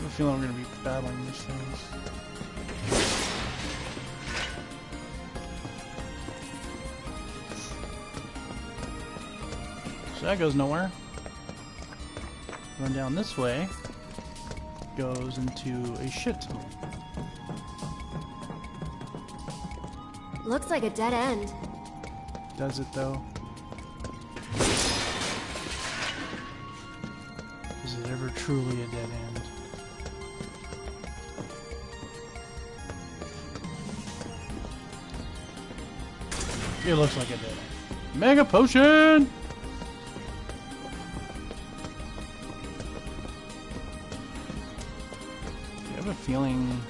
I have a feeling we're gonna be battling these things. So that goes nowhere. Run down this way. Goes into a shit tunnel. Looks like a dead end. Does it though? Is it ever truly a dead end? It looks like it did. Mega potion! I have a feeling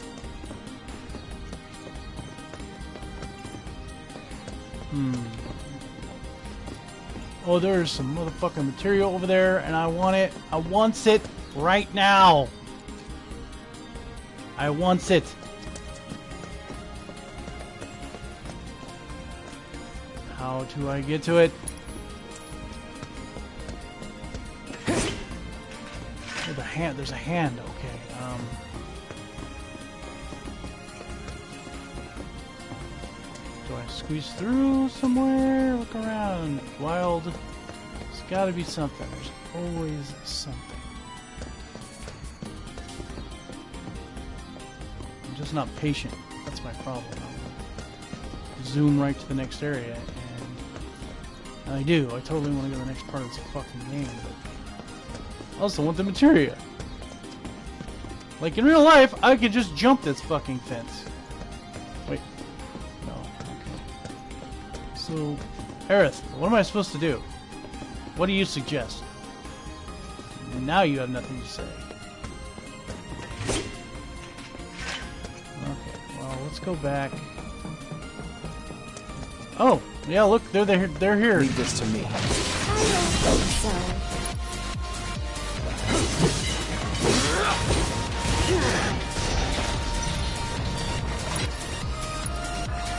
Hmm. Oh, there's some motherfucking materia over there, and I want it. I wants it right now. I wants it. How do I get to it? Oh, the hand. There's a hand. Okay. Um. Do I squeeze through somewhere? Look around. Wild. There's gotta be something. There's always something. I'm just not patient. That's my problem. I'll zoom right to the next area, I do. I totally want to go to the next part of this fucking game, but I also want the materia. Like in real life, I could just jump this fucking fence. Wait. No. Okay. So, Aerith, what am I supposed to do? What do you suggest? And now you have nothing to say. Okay, well, let's go back. Oh, yeah, look, they're they're, they're here. Leave this to me. I don't think so.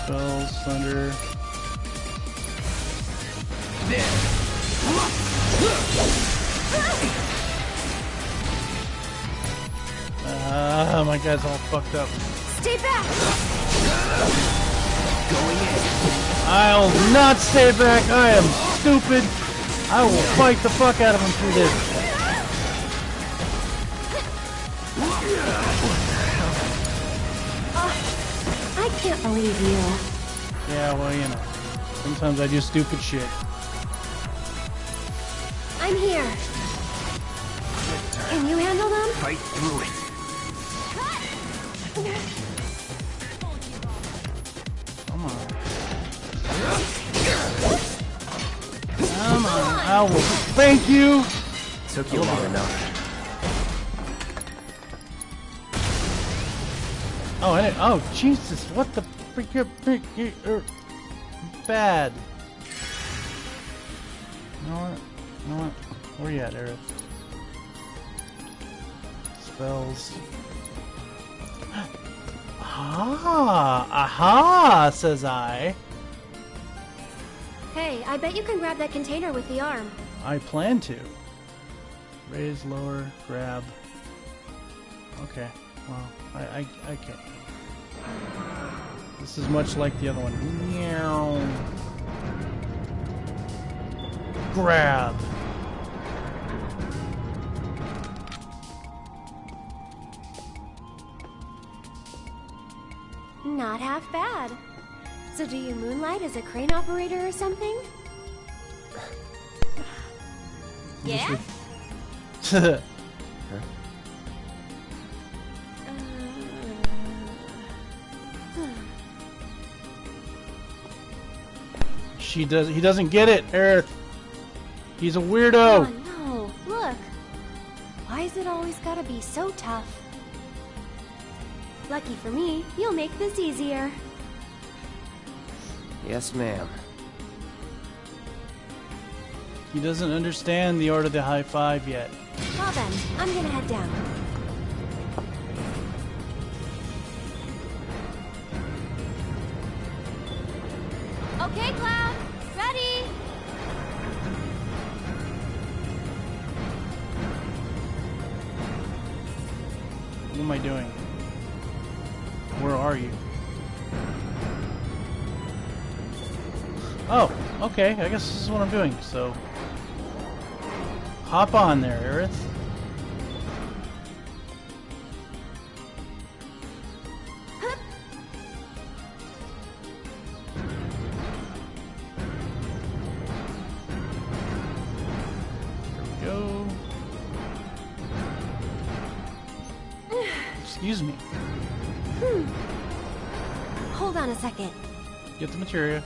Spells, thunder. Ah, my guy's all fucked up. Stay back! Going in. I'll not stay back. I am stupid. I will fight the fuck out of him through this. Oh, I can't believe you. Yeah, well, you know. Sometimes I do stupid shit. I'm here. Can you handle them? Fight through it. Come on. I will. Thank you. Took you long enough. Oh, I didn't, oh, Jesus! What the freak? freak er, bad. You know what? You know what? Where you at, Aerith? Spells. Ah, aha, says I. Hey, I bet you can grab that container with the arm. I plan to. Raise, lower, grab. Okay, well, I, I, I can't. This is much like the other one. Meow. Grab. Not half bad. So do you moonlight as a crane operator or something? Yeah? Uh, she does. He doesn't get it, Aerith. He's a weirdo. Oh no, look. Why is it always gotta be so tough? Lucky for me, you'll make this easier. Yes, ma'am. He doesn't understand the art of the high five yet. Well then, I'm gonna head down. Okay, Cloud. Ready? What am I doing? Where are you? Oh, okay. I guess this is what I'm doing. So, hop on there, Aerith. There we go. Excuse me. Hmm. Hold on a second. Get the materia.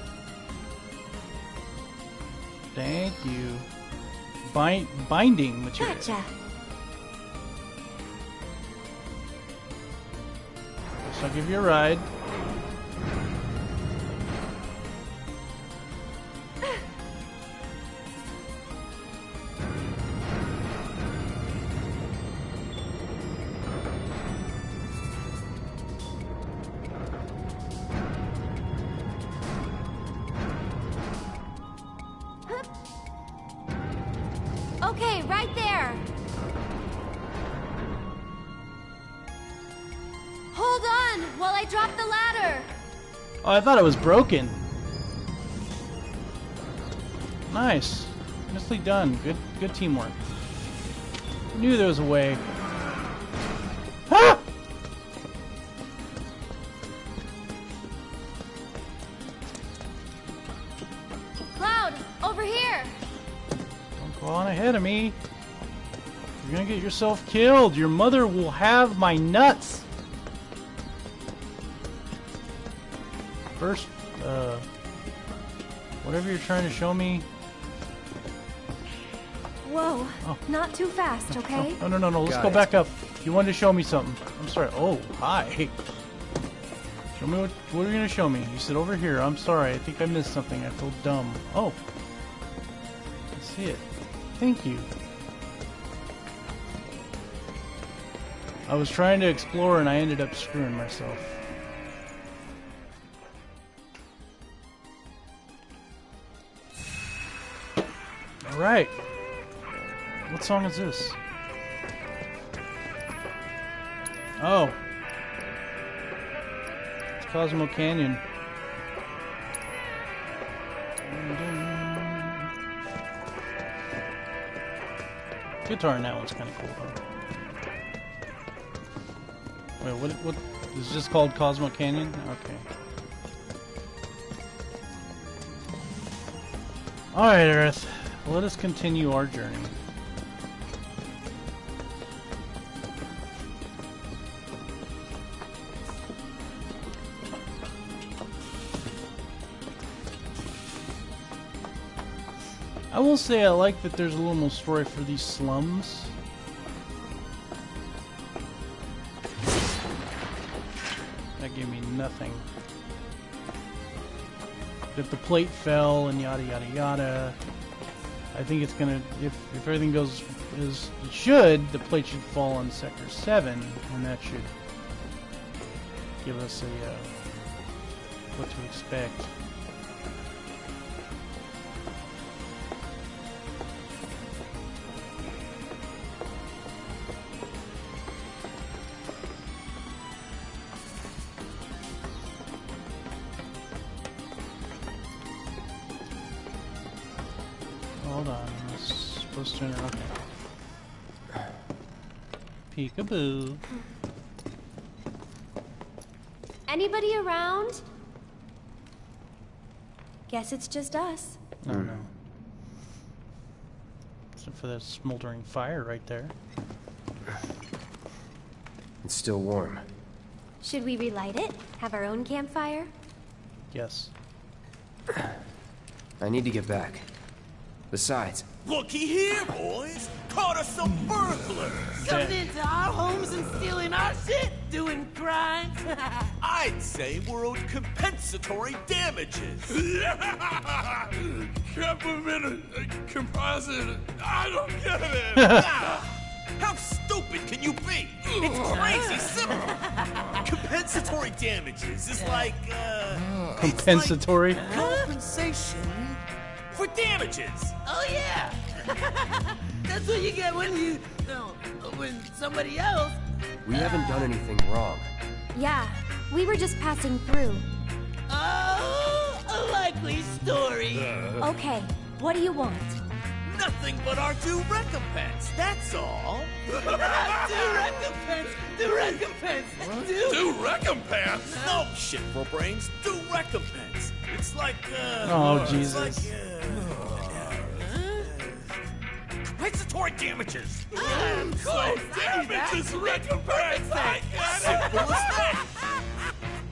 Thank you. Bind binding materia. Gotcha. So I'll give you a ride. Oh, I thought it was broken. Nice. Nicely done. Good good teamwork. Knew there was a way. Ah! Cloud, over here. Don't go on ahead of me. You're gonna get yourself killed. Your mother will have my nuts. First, uh, whatever you're trying to show me. Whoa, Oh. not too fast, okay? No, no, no, no. Let's Got go it. back up. You wanted to show me something. I'm sorry. Oh, hi. Show me what. What are you gonna show me? You said over here. I'm sorry. I think I missed something. I feel dumb. Oh, I see it. Thank you. I was trying to explore and I ended up screwing myself. All right. What song is this? Oh. It's Cosmo Canyon. Guitar in that one's kind of cool though. Wait, what? What is this called? Cosmo Canyon? Okay. All right, Aerith. Let us continue our journey. I will say I like that there's a little more story for these slums. That gave me nothing. If the plate fell and yada yada yada, I think it's gonna. If if everything goes as it should, the plate should fall on sector seven, and that should give us a uh, what to expect. Hold on, I was supposed to. Okay. Peekaboo. Anybody around? Guess it's just us. No, no. Except for that smoldering fire right there. It's still warm. Should we relight it? Have our own campfire? Yes. I need to get back. Besides, Looky here, boys! Caught us some burglars! Coming into our homes and stealing our shit, doing crimes. I'd say we're owed compensatory damages. Compliment composite. I don't get it. How stupid can you be? It's crazy simple. Compensatory damages is like, uh. it's like Compensatory. compensation for damages. oh yeah. That's what you get when you, no, when somebody else We haven't done anything wrong. Yeah, we were just passing through. Oh, a likely story. Uh. Okay, what do you want? Nothing but our due recompense, that's all. due recompense, due recompense, do. Do recompense? No shit for brains, due recompense. It's like, uh. Oh, it's Jesus. Like, uh, compensatory damages. Of course, I knew that. Damages recompense! I got it! Simple as that.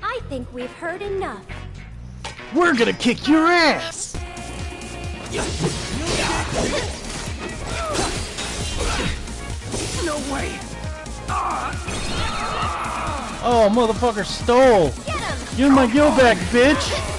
I think we've heard enough. We're gonna kick your ass! No way. Oh, motherfucker stole! Get him! Give me my gil back, bitch!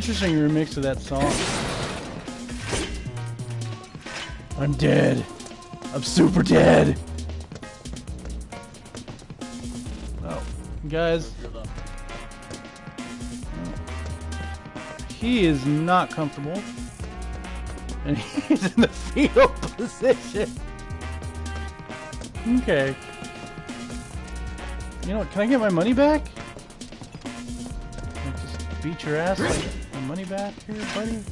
Interesting remix of that song. I'm dead. I'm super dead. Oh, guys. He is not comfortable. And he's in the fetal position. Okay. You know what? Can I get my money back? I just beat your ass? Money back here, buddy?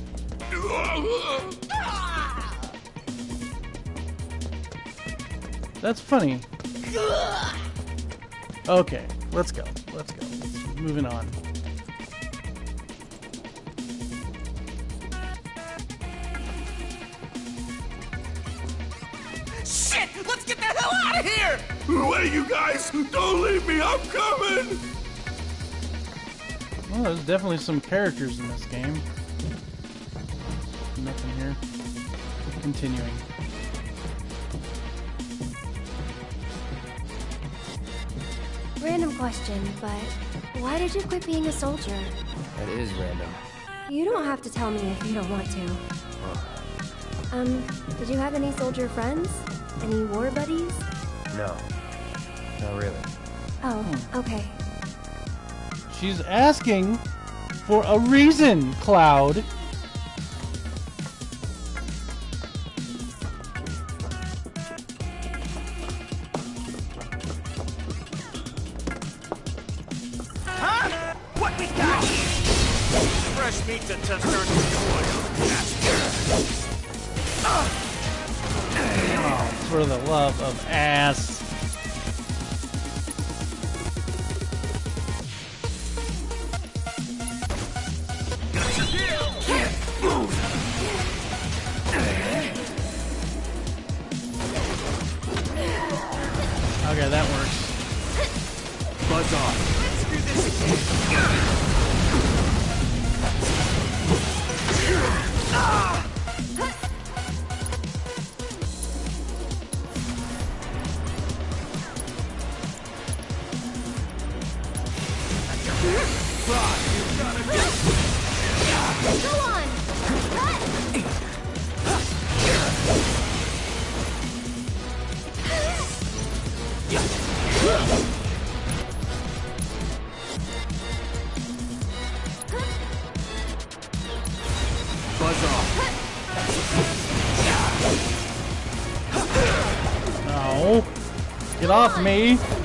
That's funny. Okay, let's go. Let's go. Moving on. Shit! Let's get the hell out of here! Wait, you guys! Don't leave me! I'm coming! Well, there's definitely some characters in this game. Nothing here. Continuing. Random question, but why did you quit being a soldier? That is random. You don't have to tell me if you don't want to. Um, did you have any soldier friends? Any war buddies? No. Not really. Oh, okay. She's asking for a reason, Cloud. Okay, that works. Buzz off. Go Get off me.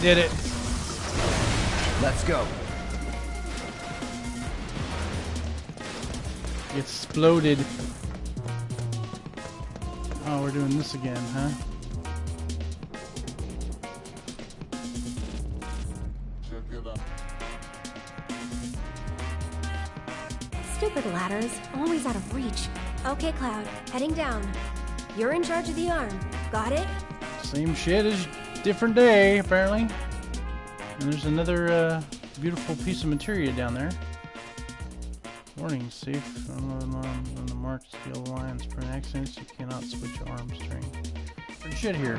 Off. Did it. Let's go. Exploded. Oh, we're doing this again, huh? Stupid ladders, always out of reach. Okay, Cloud, heading down. You're in charge of the arm. Got it? Same shit as different day, apparently. And there's another uh, beautiful piece of materia down there. Warning, safe on the, on the marked steel lines. For an accident, you cannot switch arm string. Good shit here.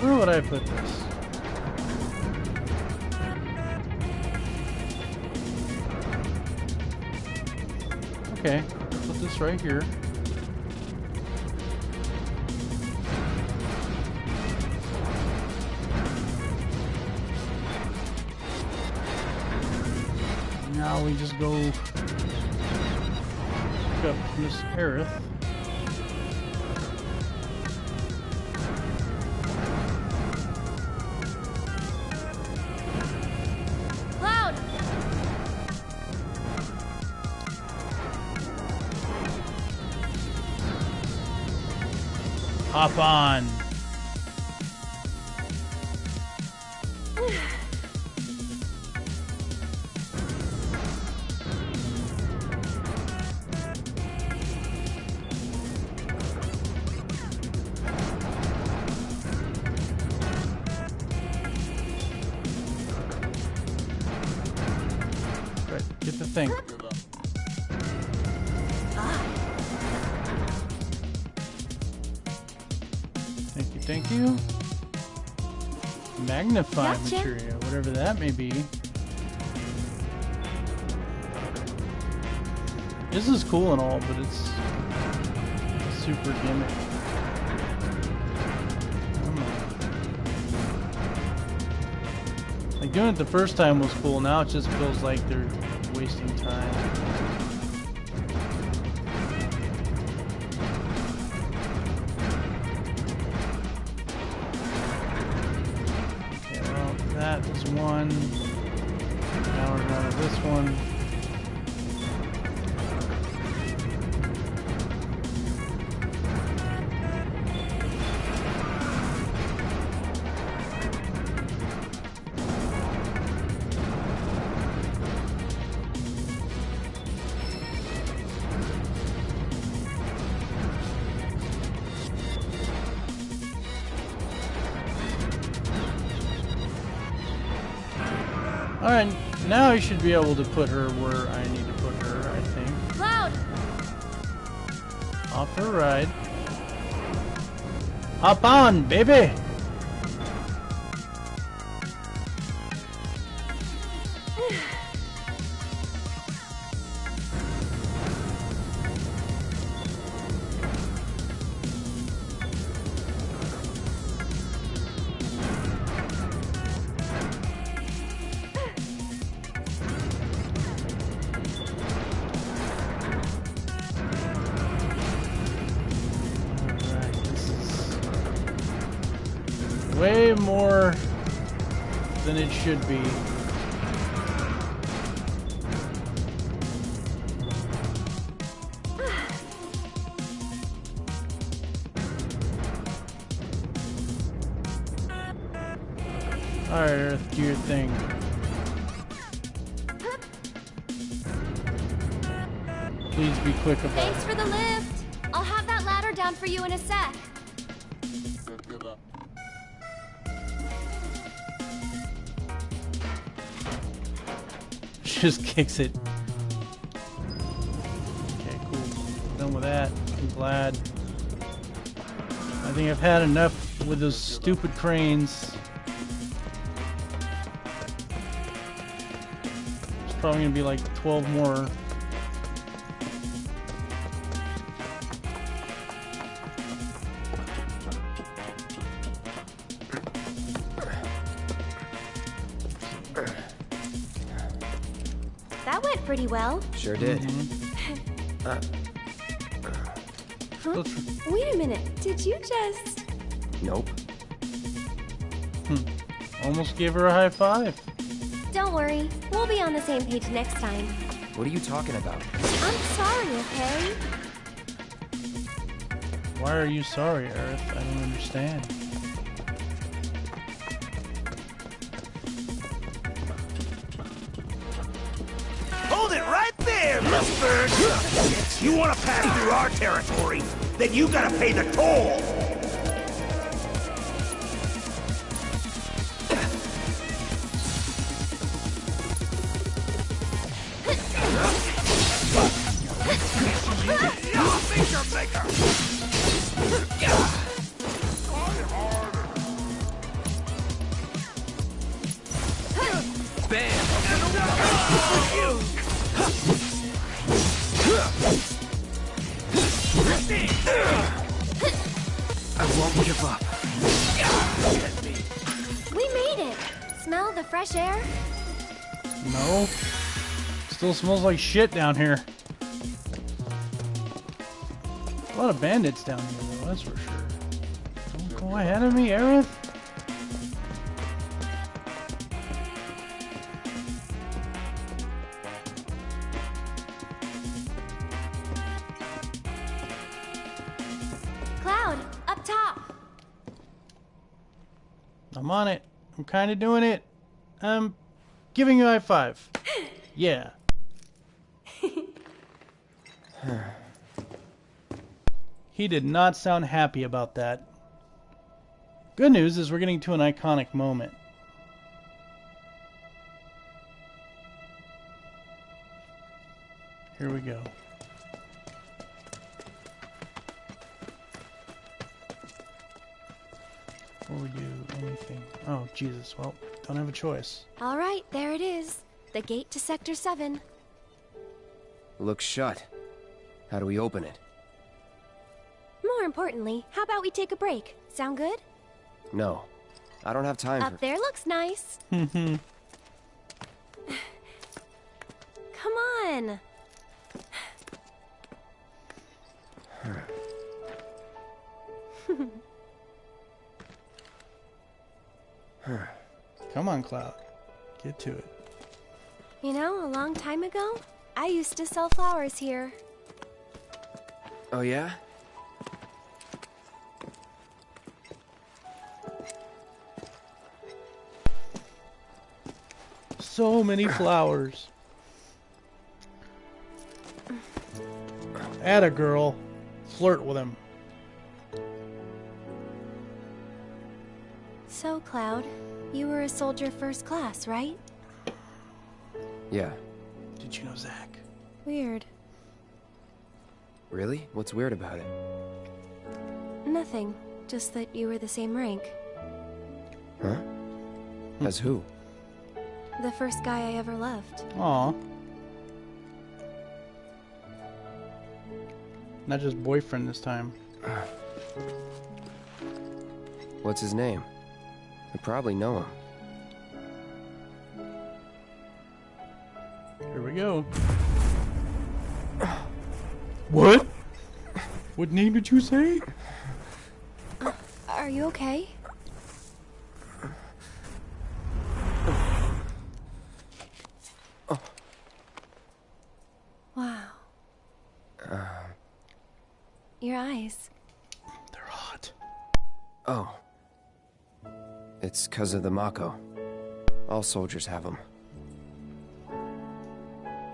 Where would I put this? Okay, put this right here. Now we just go up Miss Aerith. Hop on. Whatever that may be. This is cool and all, but it's super gimmick. Like doing it the first time was cool. Now it just feels like they're wasting time. One. Now we're down to this one. Be able to put her where I need to put her, I think. Cloud! Off her ride. Hop on, baby! should be. Just kicks it. Okay, cool. Done with that. I'm glad. I think I've had enough with those stupid cranes. There's probably gonna be like 12 more. Sure did. Mm-hmm. Uh, huh? Still tr- Wait a minute. Did you just. Nope. Hmm. Almost gave her a high five. Don't worry. We'll be on the same page next time. What are you talking about? I'm sorry, okay? Why are you sorry, Aerith? I don't understand. You want to pass through our territory, then you gotta pay the toll! Smells like shit down here. A lot of bandits down here, though, that's for sure. Don't go ahead of me, Aerith. Cloud, up top! I'm on it. I'm kind of doing it. I'm giving you a high five. Yeah. he did not sound happy about that. Good news is we're getting to an iconic moment. Here we go. Before we do anything. Oh, Jesus. Well, don't have a choice. Alright, there it is. The gate to Sector 7. Looks shut. How do we open it? More importantly, how about we take a break? Sound good? No. I don't have time Up for... there looks nice. Hmm. Come on. Come on, Cloud. Get to it. You know, a long time ago, I used to sell flowers here. Oh, yeah? So many flowers. Add a girl. Flirt with him. So, Cloud, you were a soldier first class, right? Yeah. Did you know Zack? Weird. Really? What's weird about it? Nothing. Just that you were the same rank. Huh? As who? The first guy I ever loved. Aw. Not just boyfriend this time. What's his name? I probably know him. Here we go. What? What name did you say? Are you okay? Wow. Your eyes. They're hot. Oh. It's because of the Mako. All soldiers have them.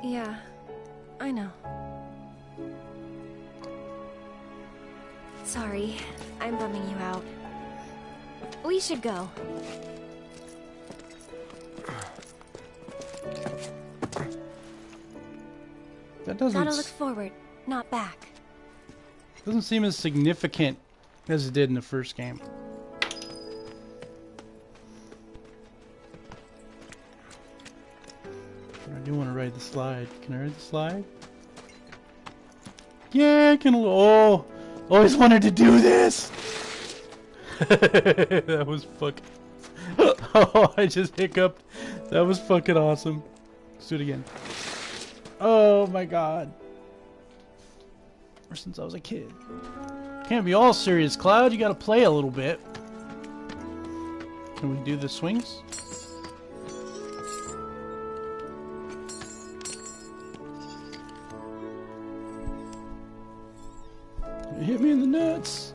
Yeah, I know. Sorry, I'm bumming you out. We should go. That doesn't Gotta look forward, not back. doesn't seem as significant as it did in the first game. I do want to ride the slide. Can I ride the slide? Yeah, I can. Oh, always wanted to do this. that was fucking. oh, I just hiccuped. That was fucking awesome. Let's do it again. Oh my god. Ever since I was a kid. Can't be all serious, Cloud. You gotta play a little bit. Can we do the swings? Hit me in the nuts.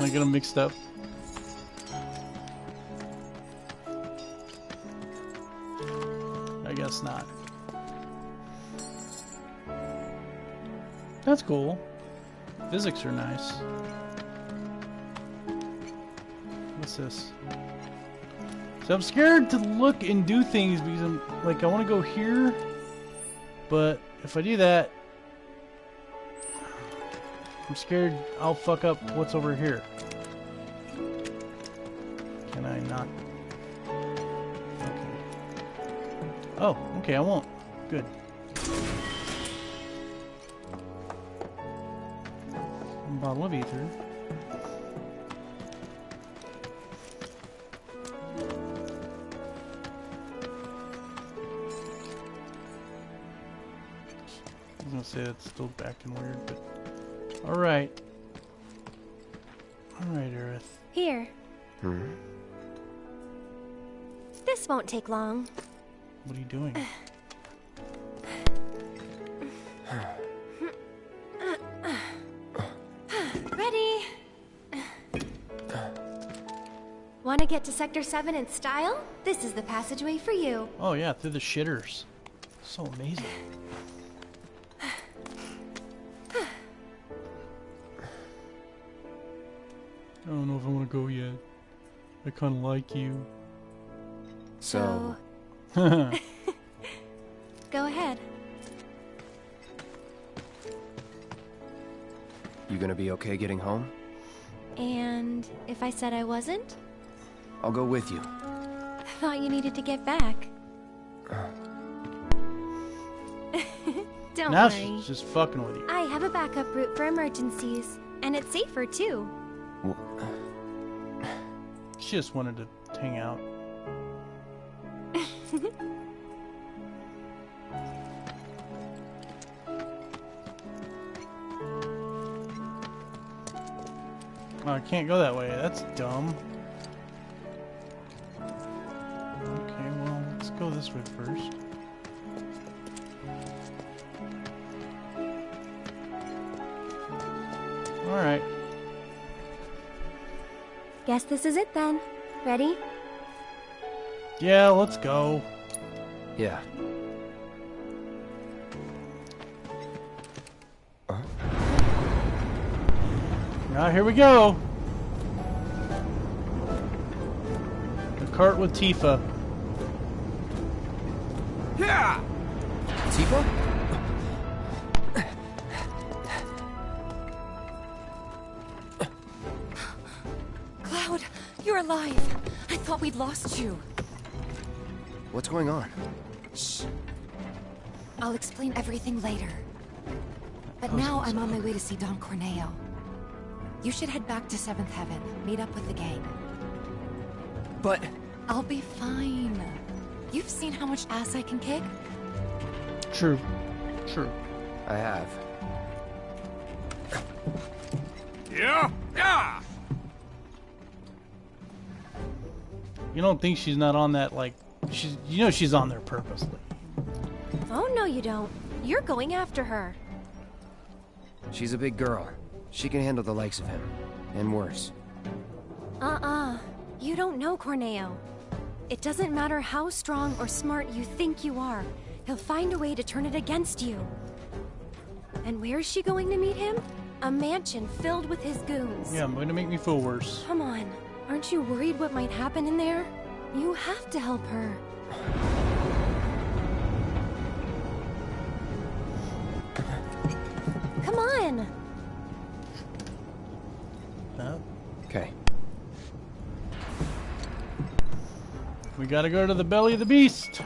I get them mixed up? I guess not. That's cool. Physics are nice. What's this? So I'm scared to look and do things because I'm like I want to go here, but if I do that, I'm scared I'll fuck up what's over here. Can I not? Okay. Oh, okay, I won't. Good. bottle of ether. I was gonna say it's still back and weird, but alright. Alright, Aerith. Here. Hmm? This won't take long. What are you doing? Ready? Want to get to Sector 7 in style? This is the passageway for you. Oh yeah, through the shitters. So amazing. If I want to go yet. I kind of like you. So, Go ahead. you gonna be okay getting home? And if I said I wasn't? I'll go with you. I thought you needed to get back. Don't now worry. she's just fucking with you. I have a backup route for emergencies. And it's safer, too. She just wanted to hang out. Oh, I can't go that way. That's dumb. Okay, well, let's go this way first. Alright. Guess this is it then. Ready? Yeah, let's go. Yeah. Now here we go. The cart with Tifa. Yeah! Tifa? Alive. I thought we'd lost you. What's going on? Shh. I'll explain everything later. But oh, now I'm on my way to see Don Corneo. You should head back to Seventh Heaven, meet up with the gang. But I'll be fine. You've seen how much ass I can kick? True. True. I have. Yeah? Yeah! You don't think she's not on that, like, she's, you know she's on there purposely. Oh, no, you don't. You're going after her. She's a big girl. She can handle the likes of him. And worse. Uh-uh. You don't know Corneo. It doesn't matter how strong or smart you think you are. He'll find a way to turn it against you. And where is she going to meet him? A mansion filled with his goons. Yeah, I'm going to make me feel worse. Come on. Aren't you worried what might happen in there? You have to help her. Come on! Uh, Okay. we gotta go to the belly of the beast.